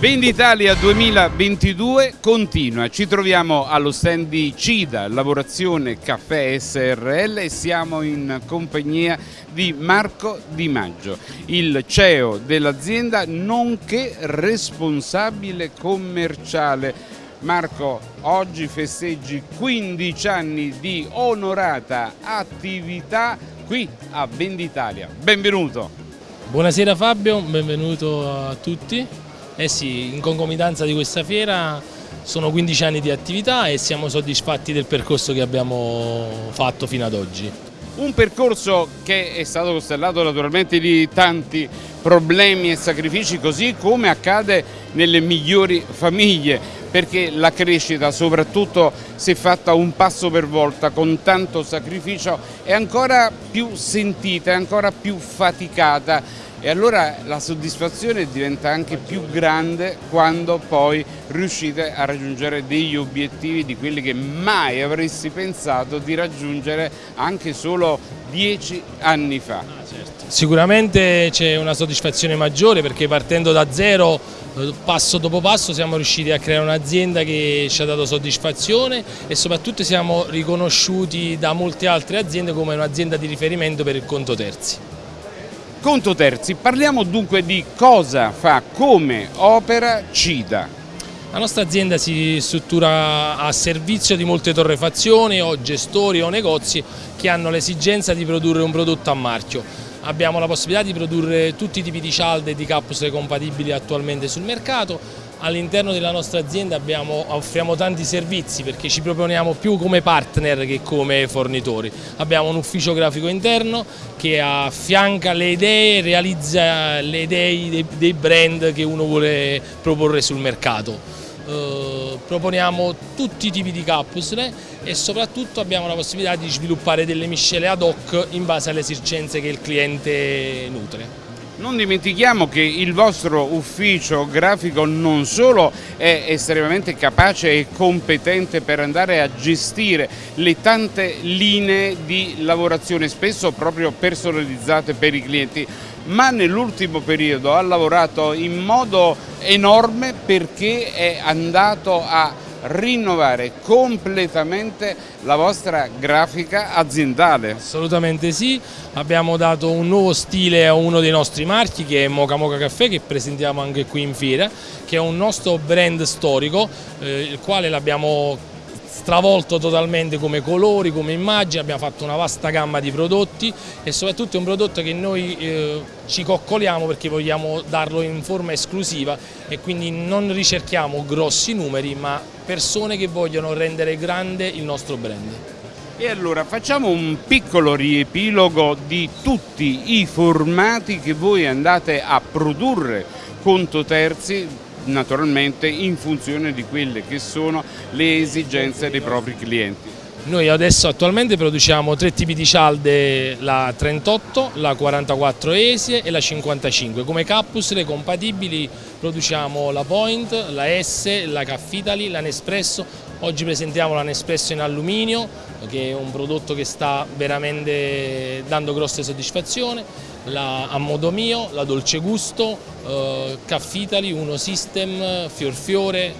Venditalia 2022 continua, ci troviamo allo stand di CIDA, Lavorazione Caffè SRL e siamo in compagnia di Marco Di Maggio, il CEO dell'azienda nonché responsabile commerciale. Marco, oggi festeggi 15 anni di onorata attività qui a Venditalia. Benvenuto! Buonasera Fabio, benvenuto a tutti. Eh sì, in concomitanza di questa fiera sono 15 anni di attività e siamo soddisfatti del percorso che abbiamo fatto fino ad oggi. Un percorso che è stato costellato naturalmente di tanti problemi e sacrifici così come accade nelle migliori famiglie perché la crescita soprattutto se fatta un passo per volta con tanto sacrificio è ancora più sentita, è ancora più faticata e allora la soddisfazione diventa anche più grande quando poi riuscite a raggiungere degli obiettivi di quelli che mai avresti pensato di raggiungere anche solo dieci anni fa. Sicuramente c'è una soddisfazione maggiore perché partendo da zero eh, passo dopo passo siamo riusciti a creare un'azienda che ci ha dato soddisfazione e soprattutto siamo riconosciuti da molte altre aziende come un'azienda di riferimento per il conto terzi. Conto terzi, parliamo dunque di cosa fa, come opera CIDA. La nostra azienda si struttura a servizio di molte torrefazioni o gestori o negozi che hanno l'esigenza di produrre un prodotto a marchio. Abbiamo la possibilità di produrre tutti i tipi di cialde e di capsule compatibili attualmente sul mercato all'interno della nostra azienda abbiamo, offriamo tanti servizi perché ci proponiamo più come partner che come fornitori. Abbiamo un ufficio grafico interno che affianca le idee, realizza le idee dei, brand che uno vuole proporre sul mercato. Uh, proponiamo tutti i tipi di capsule e soprattutto abbiamo la possibilità di sviluppare delle miscele ad hoc in base alle esigenze che il cliente nutre. Non dimentichiamo che il vostro ufficio grafico non solo è estremamente capace e competente per andare a gestire le tante linee di lavorazione, spesso proprio personalizzate per i clienti, ma nell'ultimo periodo ha lavorato in modo enorme perché è andato a rinnovare completamente la vostra grafica aziendale. Assolutamente sì, abbiamo dato un nuovo stile a uno dei nostri marchi che è Moca Moca Caffè che presentiamo anche qui in fiera, che è un nostro brand storico, eh, il quale l'abbiamo stravolto totalmente come colori, come immagini, abbiamo fatto una vasta gamma di prodotti e soprattutto è un prodotto che noi eh, ci coccoliamo perché vogliamo darlo in forma esclusiva e quindi non ricerchiamo grossi numeri ma persone che vogliono rendere grande il nostro brand. E allora facciamo un piccolo riepilogo di tutti i formati che voi andate a produrre conto terzi naturalmente in funzione di quelle che sono le esigenze dei propri clienti. Noi adesso attualmente produciamo tre tipi di cialde, la 38, la 44 esie e la 55. Come capsule compatibili produciamo la Point, la S, la Caffitali, la Nespresso. Oggi presentiamo la Nespresso in alluminio, che è un prodotto che sta veramente dando grosse soddisfazioni la A Modo Mio, la Dolce Gusto, eh, Caffitali, Uno System, Fior Fiore,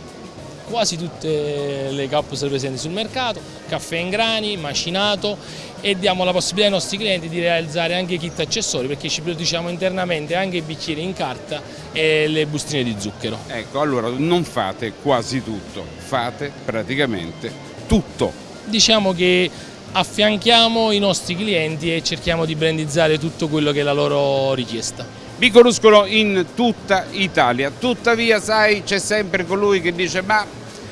quasi tutte le capsule presenti sul mercato, caffè in grani, macinato e diamo la possibilità ai nostri clienti di realizzare anche kit accessori perché ci produciamo internamente anche i bicchieri in carta e le bustine di zucchero. Ecco, allora non fate quasi tutto, fate praticamente tutto. Diciamo che affianchiamo i nostri clienti e cerchiamo di brandizzare tutto quello che è la loro richiesta. Vi conoscono in tutta Italia, tuttavia sai c'è sempre colui che dice ma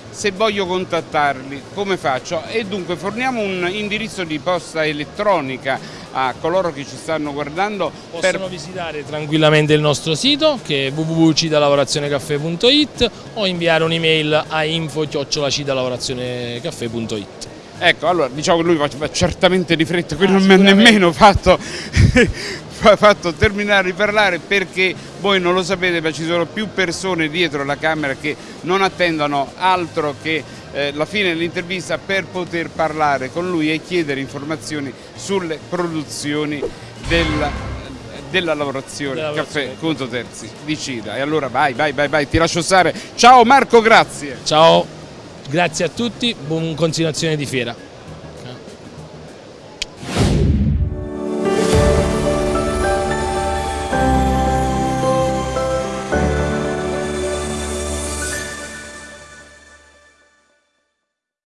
se voglio contattarli come faccio? E dunque forniamo un indirizzo di posta elettronica a coloro che ci stanno guardando. Possono per... visitare tranquillamente il nostro sito che è www.cidalavorazionecaffè.it o inviare un'email a info-cidalavorazionecaffè.it. Ecco, allora diciamo che lui va certamente di fretta, qui ah, non mi ha nemmeno fatto, fatto, terminare di parlare perché voi non lo sapete ma ci sono più persone dietro la camera che non attendono altro che eh, la fine dell'intervista per poter parlare con lui e chiedere informazioni sulle produzioni del, della lavorazione, Della caffè lavorazione. Conto Terzi di Cida. E allora vai, vai, vai, vai, ti lascio stare. Ciao Marco, grazie. Ciao, grazie a tutti, buona continuazione di fiera.